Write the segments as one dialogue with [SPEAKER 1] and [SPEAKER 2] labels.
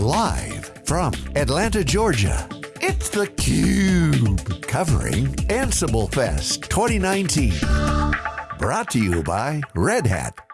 [SPEAKER 1] Live from Atlanta, Georgia, it's theCUBE. Covering Ansible Fest 2019. Brought to you by Red Hat.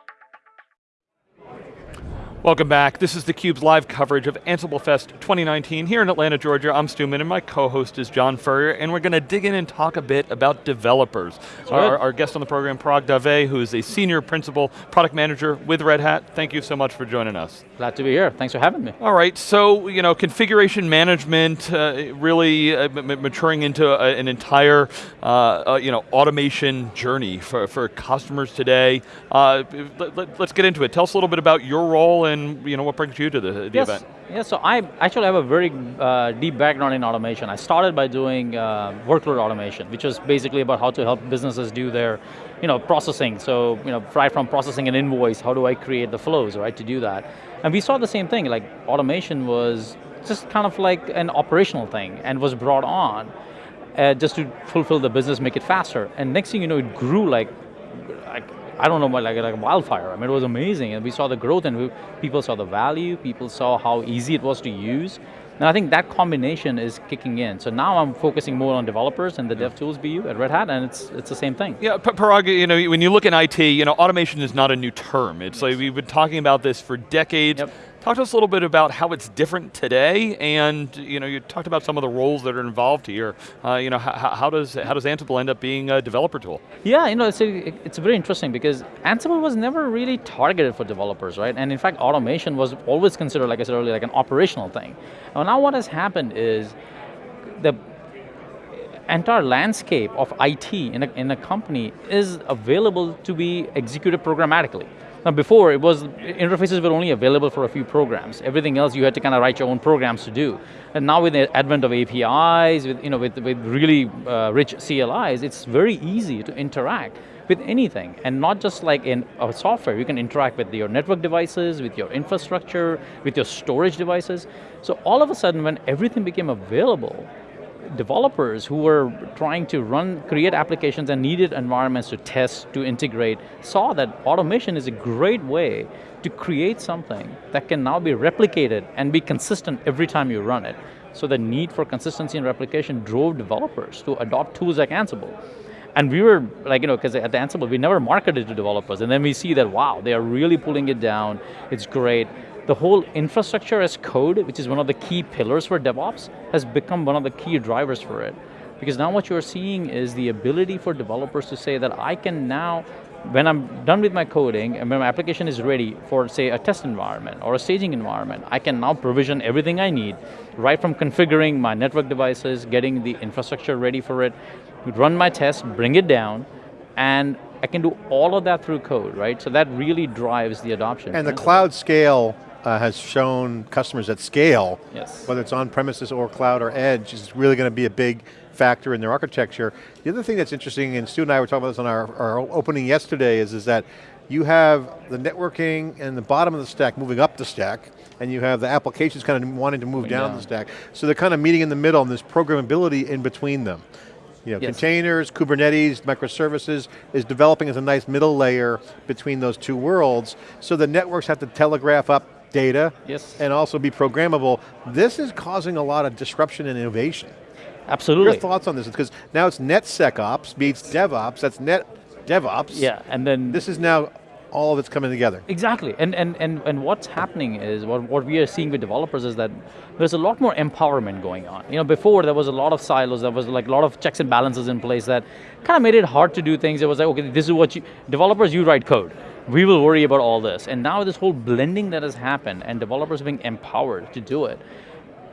[SPEAKER 2] Welcome back. This is theCUBE's live coverage of Ansible Fest 2019 here in Atlanta, Georgia. I'm Stu Miniman and my co-host is John Furrier, and we're going to dig in and talk a bit about developers. Our, our, guest on the program, Parag Dave, who is a senior principal product manager with Red Hat. Thank you so much for joining us.
[SPEAKER 3] Glad to be here, thanks for having me.
[SPEAKER 2] All right, so you know, configuration management uh, really uh, maturing into a, an entire uh, uh, you know, automation journey for, for customers today. Uh, let, us get into it. Tell us a little bit about your role and you know, what brings you to the, the
[SPEAKER 3] yes.
[SPEAKER 2] event?
[SPEAKER 3] Yeah, so I actually have a very uh, deep background in automation. I started by doing uh, workload automation, which was basically about how to help businesses do their you know, processing. So, you know, right from processing an invoice, how do I create the flows, right, to do that? And we saw the same thing, like automation was just kind of like an operational thing and was brought on uh, just to fulfill the business, make it faster. And next thing you know, it grew like, like I don't know, like, like wildfire. I mean, it was amazing, and we saw the growth, and we, people saw the value, people saw how easy it was to use, and I think that combination is kicking in. So now I'm focusing more on developers and the yeah. DevTools BU at Red Hat, and it's it's the same thing.
[SPEAKER 2] Yeah, Parag, you know, when you look in IT, you know, automation is not a new term. It's yes. like we've been talking about this for decades. Yep. Talk to us a little bit about how it's different today, and you know, you talked about some of the roles that are involved here. Uh, you know, how, does how does Ansible end up being a developer tool?
[SPEAKER 3] Yeah, you know, it's a, it's very interesting because Ansible was never really targeted for developers, right? And in fact, automation was always considered, like I said earlier, like an operational thing. And now what has happened is the entire landscape of IT in a, in a company is available to be executed programmatically. Now before, it was, interfaces were only available for a few programs. Everything else you had to kind of write your own programs to do. And now with the advent of APIs, with, you know, with, with really uh, rich CLIs, it's very easy to interact with anything, and not just like in a software, you can interact with your network devices, with your infrastructure, with your storage devices. So all of a sudden, when everything became available, developers who were trying to run, create applications and needed environments to test, to integrate, saw that automation is a great way to create something that can now be replicated and be consistent every time you run it. So the need for consistency and replication drove developers to adopt tools like Ansible. And we were like, you know, because at Ansible, we never marketed to developers, and then we see that, wow, they are really pulling it down, it's great the whole infrastructure as code, which is one of the key pillars for DevOps, has become one of the key drivers for it. Because now what you're seeing is the ability for developers to say that I can now, when I'm done with my coding, and when my application is ready for say a test environment or a staging environment, I can now provision everything I need, right from configuring my network devices, getting the infrastructure ready for it, run my test, bring it down, and I can do all of that through code, right? So that really drives the adoption.
[SPEAKER 4] And the cloud scale uh, has shown customers at scale,
[SPEAKER 3] yes.
[SPEAKER 4] whether it's on premises or cloud or edge, is really going to be a big factor in their architecture. The other thing that's interesting, and Stu and I were talking about this on our, our opening yesterday, is, is that you have the networking and the bottom of the stack moving up the stack, and you have the applications kind of wanting to move down, down, the stack. So they're kind of meeting in the middle, and there's programmability in between them. You know, yes. containers, Kubernetes, microservices is developing as a nice middle layer between those two worlds, so the networks have to telegraph up data
[SPEAKER 3] yes.
[SPEAKER 4] and also be programmable. This is causing a lot of disruption and innovation.
[SPEAKER 3] Absolutely.
[SPEAKER 4] Your thoughts on this? Because now it's NetSecOps meets DevOps, that's Net DevOps.
[SPEAKER 3] Yeah, and then-
[SPEAKER 4] This is now all of it's coming together.
[SPEAKER 3] Exactly, and, and, and, and what's happening is, what, what we are seeing with developers is that there's a lot more empowerment going on. You know, before there was a lot of silos, there was like a lot of checks and balances in place that kind of made it hard to do things. It was like, okay, this is what you, developers, you write code we will worry about all this. And now this whole blending that has happened and developers being empowered to do it.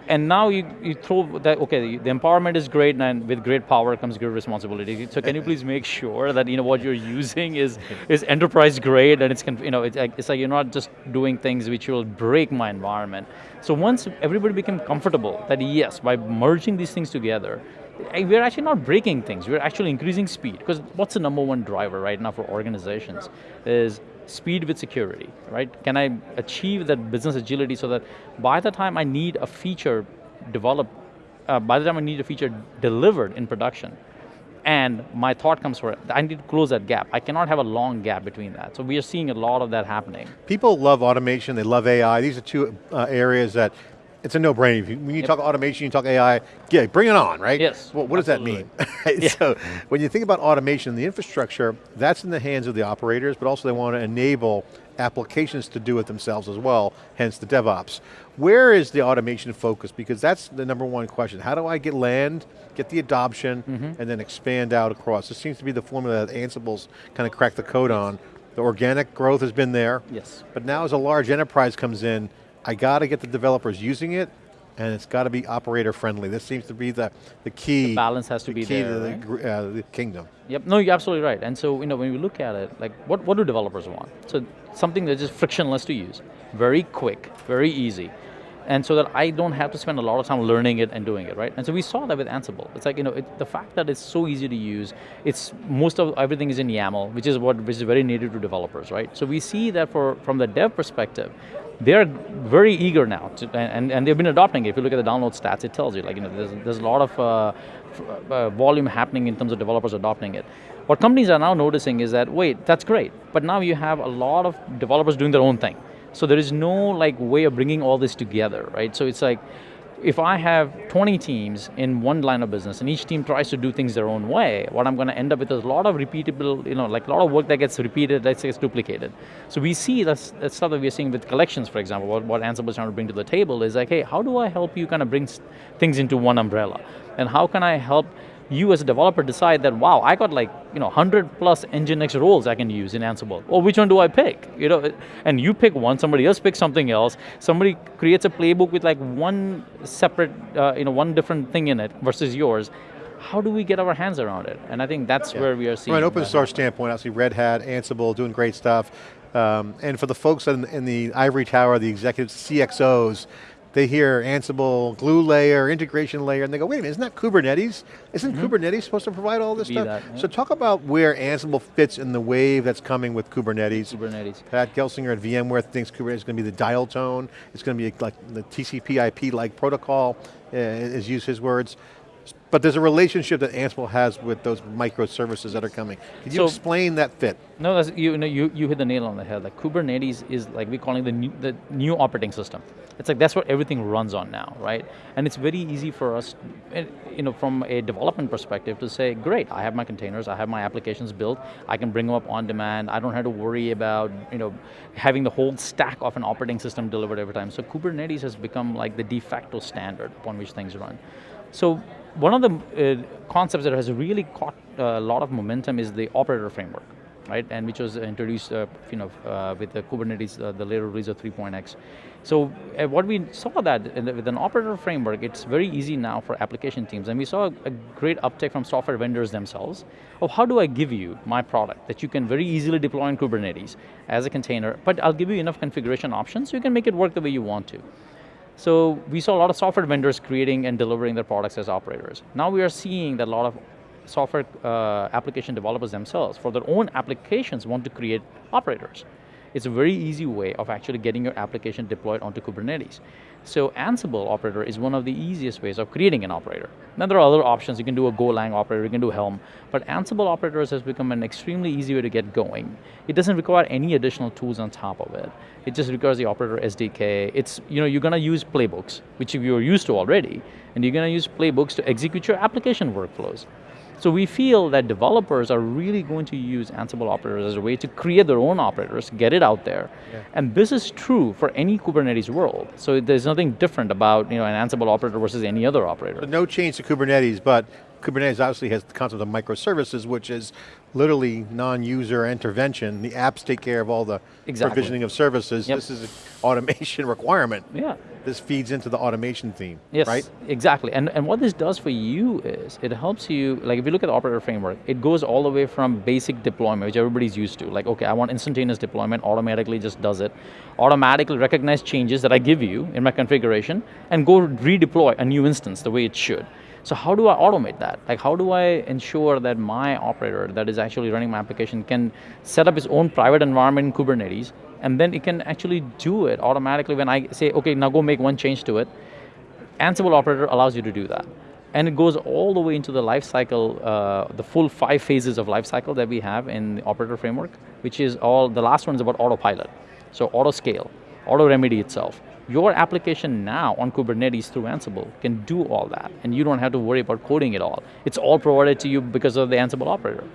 [SPEAKER 3] And now you, you throw that, okay, the empowerment is great and with great power comes great responsibility. So can you please make sure that you know what you're using is, is enterprise grade and it's, you know, it's, it's like you're not just doing things which will break my environment. So once everybody became comfortable that yes, by merging these things together, we're actually not breaking things, we're actually increasing speed. Because what's the number one driver right now for organizations is speed with security, right? Can I achieve that business agility so that by the time I need a feature developed, uh, by the time I need a feature delivered in production, and my thought comes for it, I need to close that gap. I cannot have a long gap between that. So we are seeing a lot of that happening.
[SPEAKER 4] People love automation, they love AI. These are two uh, areas that it's a no-brainer. When you yep. talk automation, you talk AI, yeah, bring it on, right?
[SPEAKER 3] Yes.
[SPEAKER 4] Well, what absolutely. does that mean? yeah. So when you think about automation, the infrastructure, that's in the hands of the operators, but also they want to enable applications to do it themselves as well, hence the DevOps. Where is the automation focus? Because that's the number one question. How do I get land, get the adoption, mm -hmm. and then expand out across? This seems to be the formula that Ansible's kind of cracked the code on. The organic growth has been there.
[SPEAKER 3] Yes.
[SPEAKER 4] But now as a large enterprise comes in, I got to get the developers using it, and it's got to be operator friendly. This seems to be the, the key.
[SPEAKER 3] The balance has to
[SPEAKER 4] the
[SPEAKER 3] be
[SPEAKER 4] key
[SPEAKER 3] there,
[SPEAKER 4] to
[SPEAKER 3] right?
[SPEAKER 4] the, uh, the, kingdom.
[SPEAKER 3] Yep, no, you're absolutely right. And so, you know, when we look at it, like, what, what do developers want? So, something that's just frictionless to use, very quick, very easy and so that I don't have to spend a lot of time learning it and doing it, right? And so we saw that with Ansible. It's like, you know, it, the fact that it's so easy to use, it's, most of everything is in YAML, which is what, which is very native to developers, right? So we see that for, from the dev perspective, they're very eager now, to, and, and they've been adopting it. If you look at the download stats, it tells you, like, you know, there's, there's a lot of uh, uh, volume happening in terms of developers adopting it. What companies are now noticing is that, wait, that's great, but now you have a lot of developers doing their own thing. So there is no like way of bringing all this together, right? So it's like, if I have 20 teams in one line of business and each team tries to do things their own way, what I'm going to end up with is a lot of repeatable, you know, like a lot of work that gets repeated, that gets duplicated. So we see that's, that's stuff that we're seeing with collections, for example, what, what Ansible is trying to bring to the table is like, hey, how do I help you kind of bring things into one umbrella? And how can I help you as a developer decide that, wow, I got like, you know, 100 plus Nginx roles I can use in Ansible. Well, which one do I pick? You know, and you pick one, somebody else picks something else, somebody creates a playbook with like one separate, uh, you know, one different thing in it versus yours. How do we get our hands around it? And I think that's yeah. where we are seeing.
[SPEAKER 4] From an open source standpoint, obviously Red Hat, Ansible, doing great stuff. Um, and for the folks in, in the ivory tower, the executives, CXOs, they hear Ansible, glue layer, integration layer, and they go, wait a minute, isn't that Kubernetes? Isn't mm -hmm. Kubernetes supposed to provide all this stuff? That, yeah. So talk about where Ansible fits in the wave that's coming with Kubernetes.
[SPEAKER 3] Kubernetes.
[SPEAKER 4] Pat Gelsinger at VMware thinks Kubernetes is going to be the dial tone. It's going to be like the TCP IP-like protocol, uh, is use his words. But there's a relationship that Ansible has with those microservices that are coming. Can you so, explain that fit?
[SPEAKER 3] No, you, know, you, you hit the nail on the head. Like Kubernetes is like we're calling the new, the new operating system. It's like that's what everything runs on now, right? And it's very easy for us, eh, you know, from a development perspective to say, great, I have my containers, I have my applications built, I can bring them up on demand, I don't have to worry about, you know, having the whole stack of an operating system delivered every time. So Kubernetes has become like the de facto standard upon which things run. So one of the uh, concepts that has really caught a lot of momentum is the operator framework, right? And which was introduced, uh, you know, uh, with the Kubernetes, uh, the later release of 3.x. So uh, what we saw that the, with an operator framework, it's very easy now for application teams, and we saw a, a great uptake from software vendors themselves. Of how do I give you my product that you can very easily deploy in Kubernetes as a container, but I'll give you enough configuration options so you can make it work the way you want to. So we saw a lot of software vendors creating and delivering their products as operators. Now we are seeing that a lot of software uh, application developers themselves, for their own applications, want to create operators. It's a very easy way of actually getting your application deployed onto Kubernetes. So Ansible operator is one of the easiest ways of creating an operator. Now there are other options, you can do a Golang operator, you can do Helm, but Ansible operators has become an extremely easy way to get going. It doesn't require any additional tools on top of it. It just requires the operator SDK. It's, you know, you're going to use playbooks, which you're used to already, and you're going to use playbooks to execute your application workflows. So we feel that developers are really going to use Ansible operators as a way to create their own operators, get it out there. Yeah. And this is true for any Kubernetes world. So there's nothing different about you know, an Ansible operator versus any other operator.
[SPEAKER 4] No change to Kubernetes, but Kubernetes obviously has the concept of microservices, which is literally non-user intervention. The apps take care of all the exactly. provisioning of services. Yep. This is an automation requirement.
[SPEAKER 3] Yeah.
[SPEAKER 4] This feeds into the automation theme,
[SPEAKER 3] yes,
[SPEAKER 4] right?
[SPEAKER 3] exactly. And, and what this does for you is, it helps you, like if you look at the operator framework, it goes all the way from basic deployment, which everybody's used to. Like, okay, I want instantaneous deployment, automatically just does it. Automatically recognize changes that I give you in my configuration, and go redeploy a new instance the way it should. So how do I automate that? Like how do I ensure that my operator that is actually running my application can set up its own private environment in Kubernetes and then it can actually do it automatically when I say, okay, now go make one change to it. Ansible operator allows you to do that. And it goes all the way into the lifecycle, uh, the full five phases of lifecycle that we have in the operator framework, which is all, the last one is about autopilot. So auto scale, AutoRemedy itself. Your application now on Kubernetes through Ansible can do all that, and you don't have to worry about coding it all. It's all provided to you because of the Ansible operator.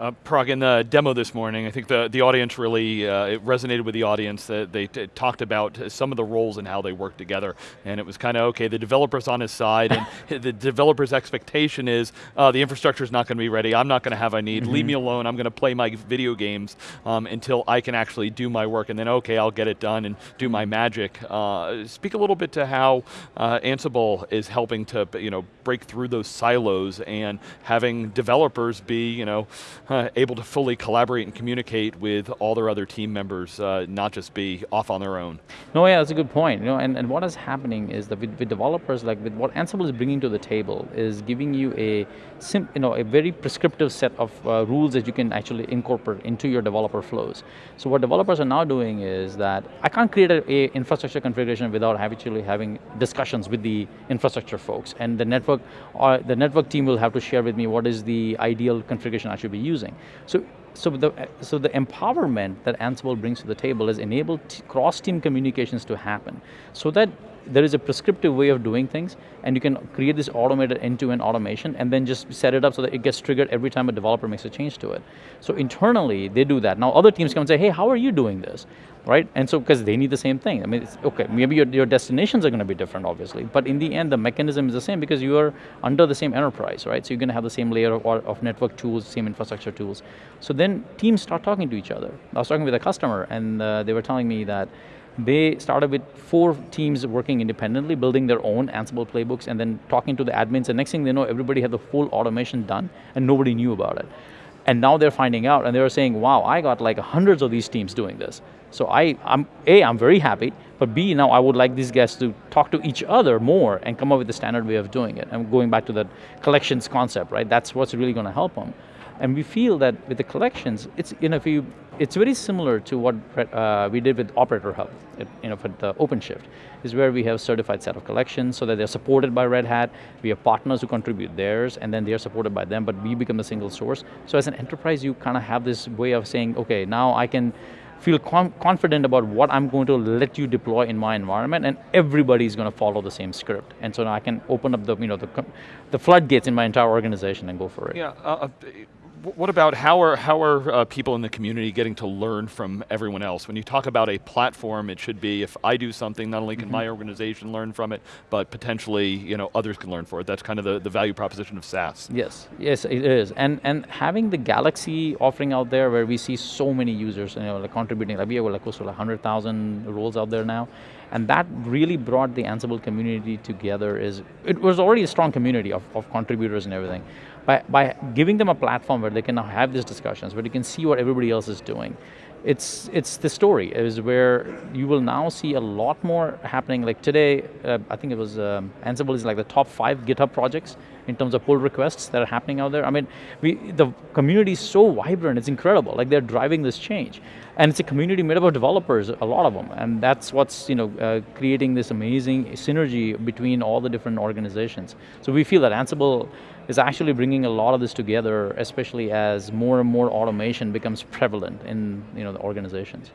[SPEAKER 2] Uh, Parag, in the demo this morning, I think the, the audience really, uh, it resonated with the audience that they talked about some of the roles and how they work together. And it was kind of, okay, the developer's on his side and the developer's expectation is uh, the infrastructure's not going to be ready, I'm not going to have I need, mm -hmm. leave me mm-hmm. alone, I'm going to play my video games um, until I can actually do my work and then okay, I'll get it done and do my magic. Uh, speak a little bit to how uh, Ansible is helping to you know, break through those silos and having developers be, you know, uh, able to fully collaborate and communicate with all their other team members, uh, not just be off on their own.
[SPEAKER 3] No, yeah, that's a good point. You know, and, and what is happening is that with, with developers, like with what Ansible is bringing to the table, is giving you a sim, you know, a very prescriptive set of uh, rules that you can actually incorporate into your developer flows. So what developers are now doing is that I can't create a, a infrastructure configuration without actually having discussions with the infrastructure folks, and the network, or uh, the network team will have to share with me what is the ideal configuration I should be using. So so the, so the empowerment that Ansible brings to the table is enable cross-team communications to happen so that there is a prescriptive way of doing things and you can create this automated end-to-end -end automation and then just set it up so that it gets triggered every time a developer makes a change to it. So internally, they do that. Now other teams come and say, hey, how are you doing this? Right, and so because they need the same thing. I mean, okay, maybe your, your destinations are going to be different, obviously, but in the end, the mechanism is the same because you are under the same enterprise, right? So you're going to have the same layer of, of network tools, same infrastructure tools. So then teams start talking to each other. I was talking with a customer and uh, they were telling me that they started with four teams working independently, building their own Ansible playbooks, and then talking to the admins, and next thing they know, everybody had the full automation done, and nobody knew about it. And now they're finding out, and they were saying, wow, I got like hundreds of these teams doing this. So I, I'm, A, I'm very happy, but B, now I would like these guys to talk to each other more and come up with a standard way of doing it. I'm going back to that collections concept, right? That's what's really going to help them. And we feel that with the collections, it's, you know, if you, it's very similar to what uh, we did with Operator Hub, you know, for the OpenShift, is where we have certified set of collections so that they're supported by Red Hat, we have partners who contribute theirs, and then they're supported by them, but we become the single source. So as an enterprise, you kind of have this way of saying, okay, now I can feel confident about what I'm going to let you deploy in my environment and everybody's going to follow the same script. And so now I can open up the, you know, the, the floodgates in my entire organization and go for it.
[SPEAKER 2] Yeah, uh, uh what about how are, how are uh, people in the community getting to learn from everyone else? When you talk about a platform, it should be if I do something, not only can mm -hmm. my organization learn from it, but potentially you know, others can learn for it. That's kind of the, the value proposition of SaaS.
[SPEAKER 3] Yes, yes it is. And, and having the Galaxy offering out there where we see so many users you know, like contributing, like we have like close to like 100,000 roles out there now, and that really brought the Ansible community together is, it was already a strong community of, of contributors and everything by, by giving them a platform where they can now have these discussions, where they can see what everybody else is doing, it's it's the story is where you will now see a lot more happening. Like today, uh, I think it was um, Ansible is like the top five GitHub projects in terms of pull requests that are happening out there. I mean, we the community is so vibrant; it's incredible. Like they're driving this change, and it's a community made up of developers, a lot of them, and that's what's you know uh, creating this amazing synergy between all the different organizations. So we feel that Ansible is actually bringing a lot of this together, especially as more and more automation becomes prevalent in you know, the organizations.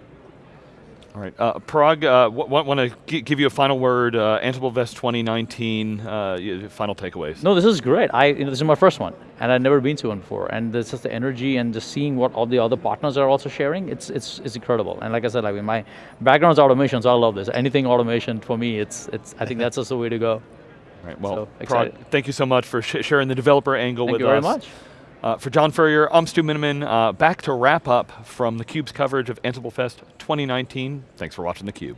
[SPEAKER 2] All right, uh, Parag, uh, want to give you a final word, uh, Ansible Fest 2019, uh, final takeaways.
[SPEAKER 3] No, this is great. I, you know, this is my first one, and I've never been to one before, and this is the energy and just seeing what all the other partners are also sharing, it's, it's, it's incredible. And like I said, like my background is automation, so I love this. Anything automation, for me, it's, it's, I think that's just the way to go.
[SPEAKER 2] Right, well, so, Parag, thank you so much for sh sharing the developer angle
[SPEAKER 3] thank
[SPEAKER 2] with
[SPEAKER 3] us. Thank you very much.
[SPEAKER 2] Uh, for John Furrier, I'm Stu Miniman. Uh, back to wrap up from theCUBE's coverage of Ansible Fest 2019. Thanks for watching theCUBE.